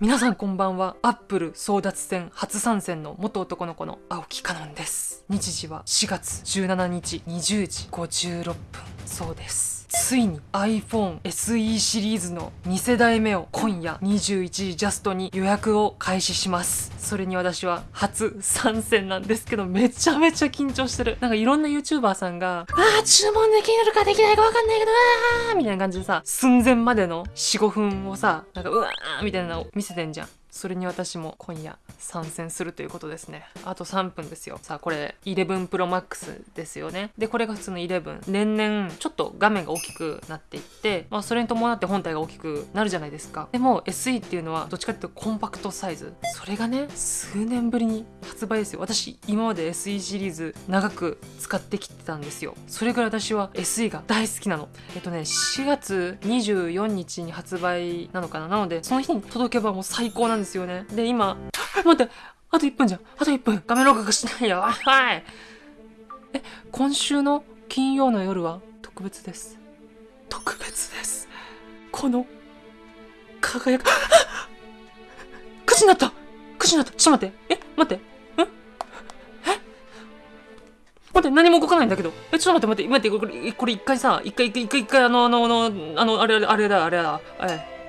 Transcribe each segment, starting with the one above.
皆さんこんばんは。アップル争奪戦初参戦の元男の子の青木かのんです。日時は4月17日20時56分。そうです。ついに iPhone SE シリーズの2世代目を今夜21時ジャストに予約を開始します。それに私は初参戦なんですけど、めちゃめちゃ緊張してる。なんかいろんな YouTuber さんが、あー、注文できるかできないかわかんないけど、あーみたいな感じでさ、寸前までの4、5分をさ、なんかうわーみたいなのを見せてんじゃん。それに私も今夜参戦するということですね。あと3分ですよ。さあ、これ11 Pro Max ですよね。で、これが普通の11。年々ちょっと画面が大きくなっていって、まあそれに伴って本体が大きくなるじゃないですか。でも SE っていうのはどっちかっていうとコンパクトサイズ。それがね、数年ぶりに発売ですよ。私、今まで SE シリーズ長く使ってきてたんですよ。それぐらい私は SE が大好きなの。えっとね、4月24日に発売なのかな。なので、その日に届けばもう最高なんですよね。で、今、待って、あと1分じゃん。あと1分。画面録画しないよ。はい。え、今週の金曜の夜は特別です。特別です。この、輝く、9時になった !9 時になったちょっと待って。え、待って。ん？え？待って、何も動かないんだけど。え、ちょっと待って、待って、待って、これ、これ一回さ、一回、一回、一回、一回、あの、あの、あの、あの、あれ、あれだ、あれだ、え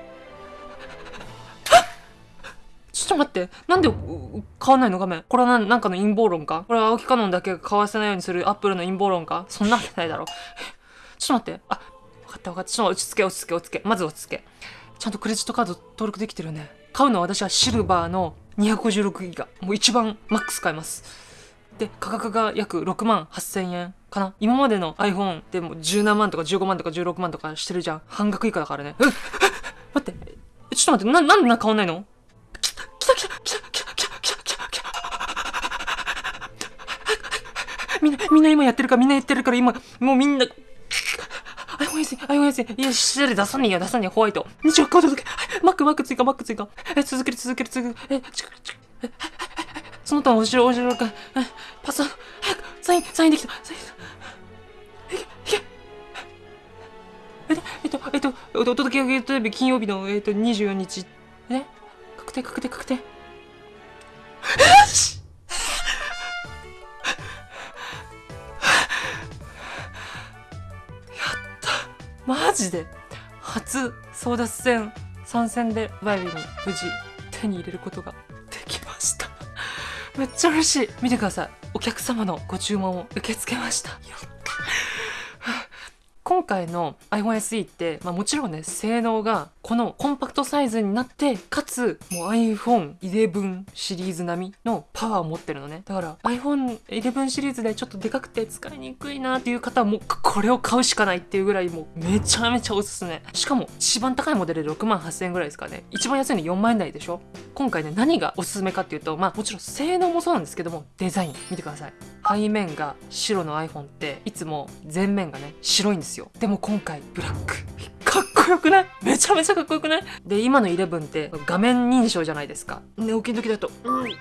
ちょっと待って。なんで買わないの？画面。これはなんかの陰謀論か？これは青木カノンだけが買わせないようにするアップルの陰謀論か？そんなわけないだろ。え ちょっと待って。あ、分かった分かった。ちょっと落ち着け落ち着け落ち着け。まず落ち着け。ちゃんとクレジットカード登録できてるよね。買うのは私はシルバーの256ギガ。もう一番マックス買います。で、価格が約6万8000円かな。今までの iPhone でも17万とか15万とか16万とかしてるじゃん。半額以下だからね。え 待って。ちょっと待って。な、なんでな変わないの？来た来た来た来た来た来た来た来た来たみんな、みんな今やってるから、みんなやってるから、今、もうみんな、あ、ごめんなさい、あ、ごめんなさい。いや、失礼出さねえよ、出さねえよ、ホワイト。日曜カードだけ。マック、マック追加、マック追加。え、続ける、続ける、続ける。え、ちく、ちく、え、その他、後ろ、後ろか。え、パスワード、早く、サイン、サインできた。サインいけ、いけ。えっと、えっと、えっと、お届け上げ日金曜日の、えっと、24日。え？確定、確定、確定。よし。マジで。初争奪戦参戦でバイビーに無事手に入れることができました。めっちゃ嬉しい。見てください。お客様のご注文を受け付けました。やった今回の iPhone SE って、まあ、もちろんね性能がこのコンパクトサイズになってかつもう iPhone11 シリーズ並みのパワーを持ってるのね。だから iPhone11 シリーズでちょっとでかくて使いにくいなっていう方はもうこれを買うしかないっていうぐらいもうめちゃめちゃおすすめ。しかも一番高いモデルで6万8000円ぐらいですかね。一番安いの4万円台でしょ。今回ね何がおすすめかっていうとまあもちろん性能もそうなんですけどもデザイン。見てください。背面が白の iPhone っていつも前面がね白いんですよ。でも今回ブラック。かっこよくない？めちゃめちゃかっこよくない？で今の11って画面認証じゃないですか。寝起きの時だとうん。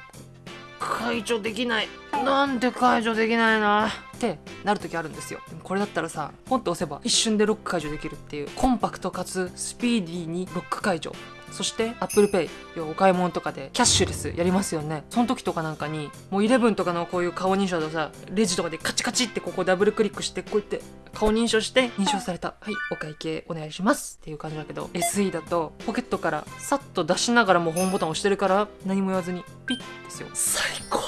解除できない。なんで解除できないの？ってなる時あるんですよ。でこれだったらさポンと押せば一瞬でロック解除できるっていうコンパクトかつスピーディーにロック解除。そして ApplePay お買い物とかでキャッシュレスやりますよね。その時とかなんかにもう11とかのこういう顔認証でさレジとかでカチカチってここダブルクリックしてこうやって顔認証して認証された。はいお会計お願いします。っていう感じだけど SE だとポケットからさっと出しながらもホームボタン押してるから何も言わずにピッですよ。最高。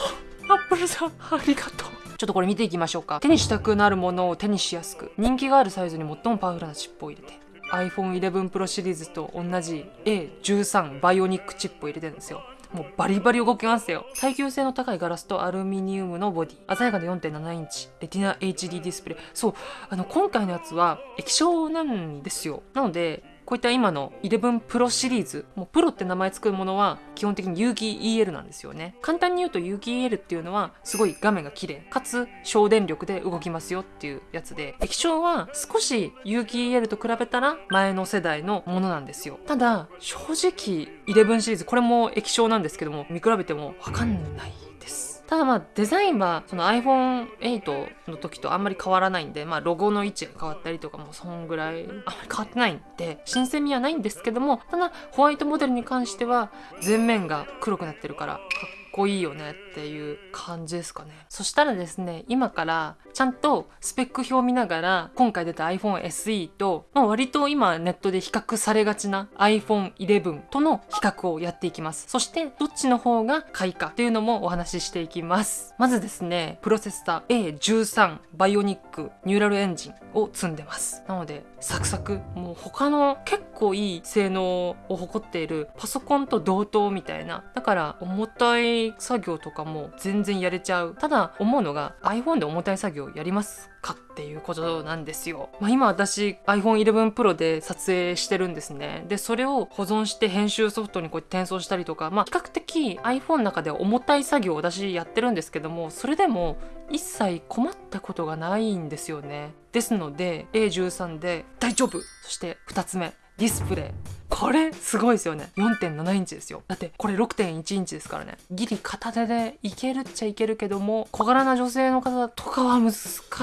アップルさんありがとう。ちょっとこれ見ていきましょうか。手にしたくなるものを手にしやすく人気があるサイズに最もパワフルなチップを入れて iPhone11 Pro シリーズと同じ A13 バイオニックチップを入れてるんですよ。もうバリバリ動きますよ。耐久性の高いガラスとアルミニウムのボディ。鮮やかな4.7インチ。レティナ HD ディスプレイそう。あの今回のやつは液晶なんですよ。なのでこういった今の11 Pro シリーズ、もうプロって名前つくものは基本的に有機 EL なんですよね。簡単に言うと有機 EL っていうのはすごい画面が綺麗、かつ省電力で動きますよっていうやつで、液晶は少し有機 EL と比べたら前の世代のものなんですよ。ただ、正直11シリーズ、これも液晶なんですけども、見比べてもわかんないです。ただまあデザインはその iPhone8 の時とあんまり変わらないんでまあロゴの位置が変わったりとかもそんぐらいあんまり変わってないんで新鮮味はないんですけどもただホワイトモデルに関しては全面が黒くなってるからかっっこいいよねっていう感じですかね。そしたらですね今からちゃんとスペック表を見ながら今回出た iPhone SE と、まあ、割と今ネットで比較されがちな iPhone11 との比較をやっていきます。そしてどっちの方が買いかっていうのもお話ししていきます。まずですねプロセッサー A13 バイオニックニューラルエンジンを積んでます。なのでサクサクもう他の結構いい性能を誇っているパソコンと同等みたいなだから重たい作業とかも全然やれちゃう。ただ思うのが iPhone で重たい作業やります。かっていうことなんですよ、まあ、今私 iPhone11 Pro で撮影してるんですね。でそれを保存して編集ソフトにこう転送したりとかまあ比較的 iPhone の中では重たい作業を私やってるんですけどもそれでも一切困ったことがないんですよね。ですので A13 で大丈夫。そして2つ目ディスプレイ。これすごいですよね。4.7インチですよ。だってこれ6.1インチですからね。ギリ片手でいけるっちゃいけるけども小柄な女性の方とかは難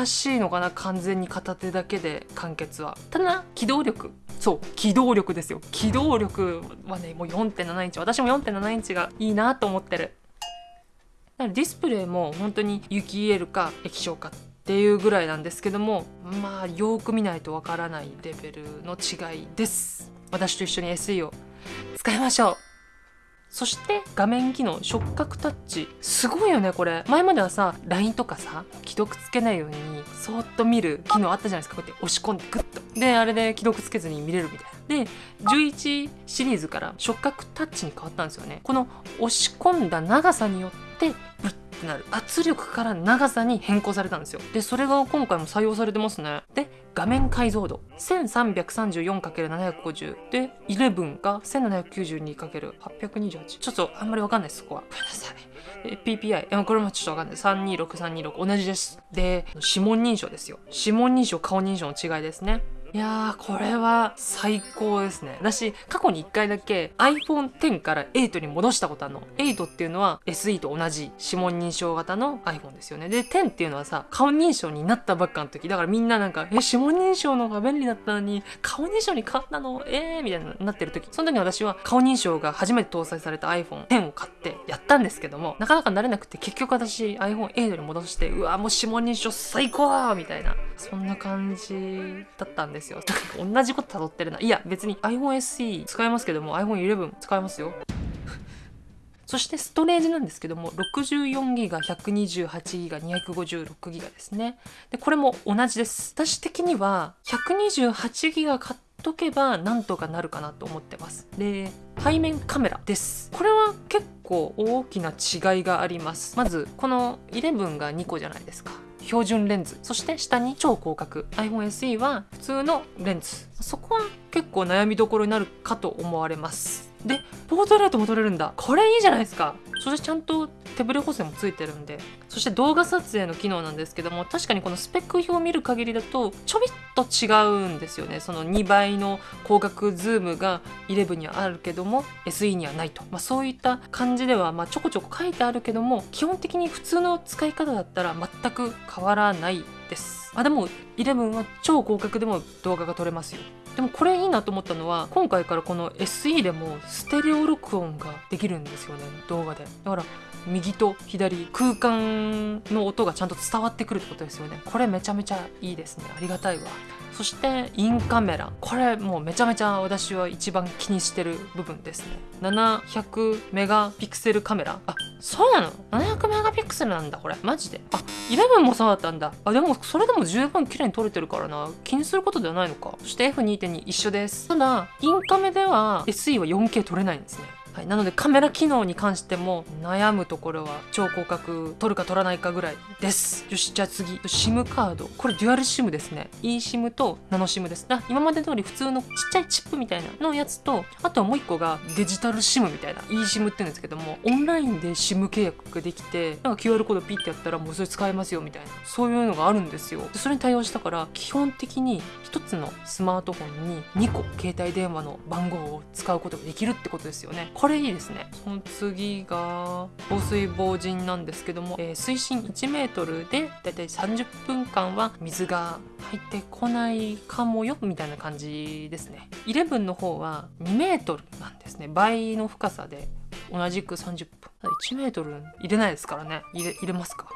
しいのかな完全に片手だけで完結は。ただ機動力。そう機動力ですよ。機動力はねもう4.7インチ私も4.7インチがいいなと思ってる。だからディスプレイも本当に有機 EL か液晶かっていうぐらいなんですけどもまあよく見ないとわからないレベルの違いです。私と一緒に SE を使いましょう。そして画面機能触覚タッチ。すごいよねこれ。前まではさ LINE とかさ既読つけないようにそーっと見る機能あったじゃないですか。こうやって押し込んでグッと。であれで既読つけずに見れるみたいな。で11シリーズから触覚タッチに変わったんですよね。この押し込んだ長さによってブッてなる。圧力から長さに変更されたんですよ。でそれが今回も採用されてますね。で画面解像度。1334×750 で11が 1792×828 ちょっとあんまりわかんないですそこは。ごめんなさい。PPI これもちょっとわかんない。326326同じです。で指紋認証ですよ。指紋認証顔認証の違いですね。いやーこれは最高ですね。私過去に1回だけ iPhone10 から8に戻したことあるの。8っていうのは SE と同じ指紋認証型の iPhone ですよね。で10っていうのはさ顔認証になったばっかの時。だからみんななんかえ指紋認証の方が便利だったのに顔認証に変わったの？えーみたいになってる時。その時私は顔認証が初めて搭載された iPhone10 を買ってやったんですけどもなかなか慣れなくて結局私 iPhone8 に戻してうわもう指紋認証最高みたいな。そんな感じだったんですですよ。同じこと辿ってるな。いや別に iPhone SE 使えますけども iPhone11 使えますよ。そしてストレージなんですけども 64GB128GB256GB ですね。でこれも同じです。私的には 128GB 買っとけばなんとかなるかなと思ってます。で背面カメラです。これは結構大きな違いがあります。まずこの11が2個じゃないですか。標準レンズ。そして下に超広角。iPhone SE は普通のレンズ。そこは結構悩みどころになるかと思われます。でポートレートも撮れるんだ。これいいじゃないですか。そしてちゃんと手ブレ補正もついてるんでそして動画撮影の機能なんですけども確かにこのスペック表を見る限りだとちょびっと違うんですよね。その2倍の広角ズームが11にはあるけども SE にはないと、まあ、そういった感じではまちょこちょこ書いてあるけども基本的に普通の使い方だったら全く変わらないです。あでも11は超広角でも動画が撮れますよ。でもこれいいなと思ったのは今回からこの SE でもステレオ録音ができるんですよね動画で。だから右と左空間の音がちゃんと伝わってくるってことですよね。これめちゃめちゃいいですね。ありがたいわ。そしてインカメラ。これもうめちゃめちゃ私は一番気にしてる部分ですね。700メガピクセルカメラ。あそうなの？700メガピクセルなんだこれ。マジで？あ11もそうだったんだ。あでもそれでも十分綺麗に撮れてるからな。気にすることではないのか。そして F2.2 一緒です。ただインカメでは SE は 4K 撮れないんですね。はい、なのでカメラ機能に関しても悩むところは超広角撮るか撮らないかぐらいです。よしじゃあ次。SIM カード。これデュアル SIM ですね。eSIM とナノ SIM です。あ今まで通り普通のちっちゃいチップみたいなのやつとあとはもう一個がデジタル SIM みたいな eSIM って言うんですけどもオンラインで SIM 契約ができてなんか QR コードピッてやったらもうそれ使えますよみたいなそういうのがあるんですよ。それに対応したから基本的に1つのスマートフォンに2個携帯電話の番号を使うことができるってことですよね。これいいですねその次が防水防塵なんですけども、えー水深 1m でだいたい30分間は水が入ってこないかもよみたいな感じですね。11の方は 2m なんですね。倍の深さで同じく30分。1メートル入れないですからね。入れ入れますか。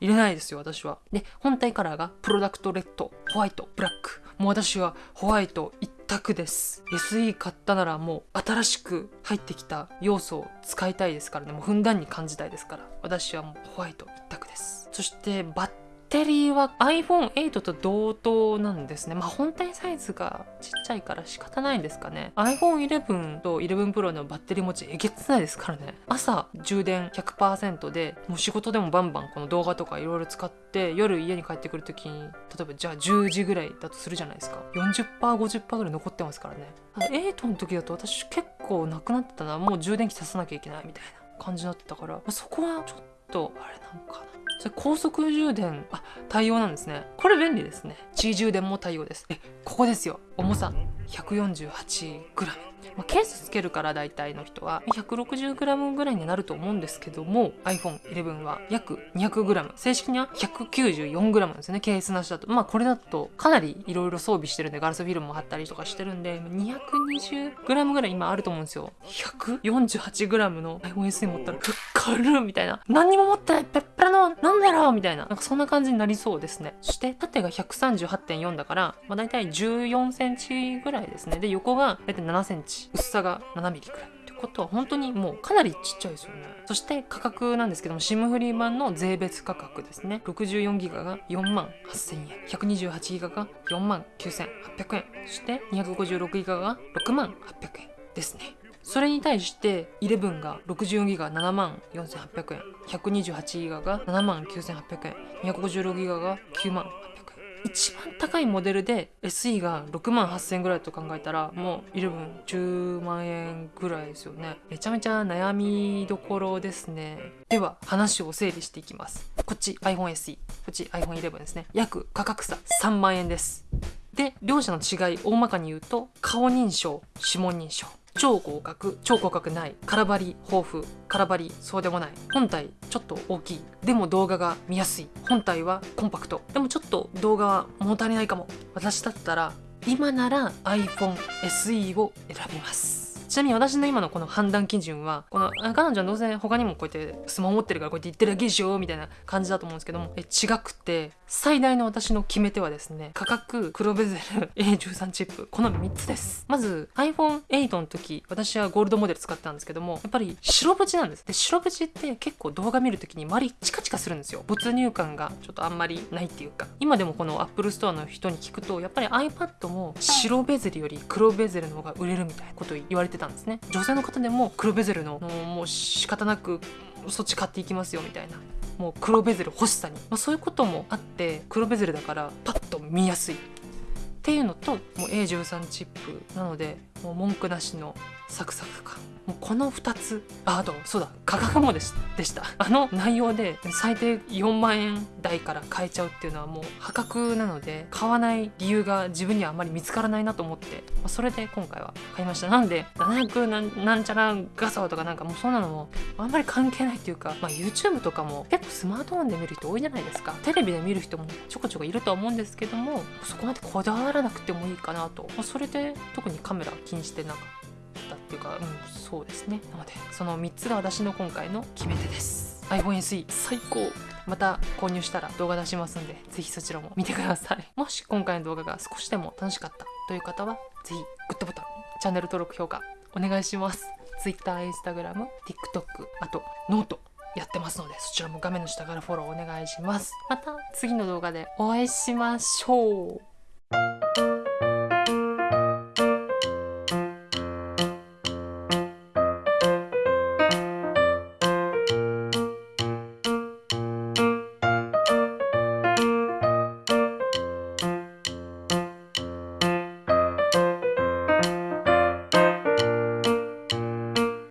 入れないですよ私は。で本体カラーがプロダクトレッドホワイトブラック。もう私はホワイト一くです。SE 買ったならもう新しく入ってきた要素を使いたいですからね。もうふんだんに感じたいですから。私はもうホワイト一択です。そしてバッテリーは iPhone8 と同等なんですね。まあ本体サイズがちっちゃいから仕方ないんですかね。iPhone11 と11 Pro のバッテリー持ちえげつないですからね。朝充電100%でもう仕事でもバンバンこの動画とかいろいろ使って夜家に帰ってくる時に例えばじゃあ10時ぐらいだとするじゃないですか。40%50% ぐらい残ってますからね。ただ8の時だと私結構なくなってたな。もう充電器足さなきゃいけないみたいな感じだってたから、まあそこはちょっとあれなのかな。それ高速充電あ対応なんですね。これ便利ですね。G 充電も対応です。えここですよ。重さ 148g まあ、ケースつけるから大体の人は 160g ぐらいになると思うんですけども iPhone11 は約 200g 正式には 194g なんですね。ケースなしだと。まあこれだとかなりいろいろ装備してるんでガラスフィルムも貼ったりとかしてるんで 220g ぐらい今あると思うんですよ。148g の iPhone SE 持ったらふっかるみたいな。何にも持ってない。ペッペラのなんだろうみたいな。なんかそんな感じになりそうですね。そして縦が138.4だから、まあ、大体14センセンチぐらいですね。で横が大体7センチ。薄さが7ミリくらいってことは本当にもうかなりちっちゃいですよね。そして価格なんですけども SIM フリー版の税別価格ですね。64ギガが4万8000円。128ギガが4万9800円。そして256ギガが6万800円ですね。それに対して11が64ギガ7万4800円。128ギガが7万9800円。256ギガが9万800円。一番高いモデルで SE が6万8000円ぐらいと考えたらもう1110万円ぐらいですよね。めちゃめちゃ悩みどころですね。では話を整理していきます。こっち iPhone SE こっち iPhone11 ですね。約価格差3万円です。で両者の違い大まかに言うと顔認証指紋認証。超合格超合格ない空張り豊富空張りそうでもない。本体ちょっと大きい。でも動画が見やすい。本体はコンパクト。でもちょっと動画は物足りないかも。私だったら今なら iPhone SE を選びます。ちなみに私の今のこの判断基準はこの彼女はどうせ他にもこうやってスマホ持ってるからこうやって言ってるだけでしょみたいな感じだと思うんですけどもえ違くて最大の私の決め手はですね価格黒ベゼル A13 チップ。この3つです。まず iPhone8 の時私はゴールドモデル使ってたんですけどもやっぱり白縁なんです。で白縁って結構動画見る時に周りチカチカするんですよ。没入感がちょっとあんまりないっていうか。今でもこの Apple Store の人に聞くとやっぱり iPad も白ベゼルより黒ベゼルの方が売れるみたいなこと言われてたんですね。女性の方でも黒ベゼルのもう仕方なくそっち買っていきますよみたいな。もう黒ベゼル欲しさに、まあ、そういうこともあって黒ベゼルだからパッと見やすい。っていうのともう A13 チップなのでもう文句なしのサクサク感もうこの2つ。ああとそうだ。価格もでしでした。あの内容で最低4万円台から買えちゃうっていうのはもう破格なので買わない理由が自分にはあんまり見つからないなと思って、まあ、それで今回は買いました。なんで700なんなんちゃらガサとかなんかもうそんなのもあんまり関係ないっていうか、まあ、YouTube とかも結構スマートフォンで見る人多いじゃないですか。テレビで見る人もちょこちょこいるとは思うんですけどもそこまでこだわらなくてもいいかなと、まあ、それで特にカメラ気にしてなんかったっていうか、うん、そうですね。なのでその3つが私の今回の決め手です。iPhone SE 最高。また購入したら動画出しますんでぜひそちらも見てください。もし今回の動画が少しでも楽しかったという方はぜひグッドボタンチャンネル登録評価お願いします。Twitter、Instagram、TikTok あとノートやってますのでそちらも画面の下からフォローお願いします。また次の動画でお会いしましょう。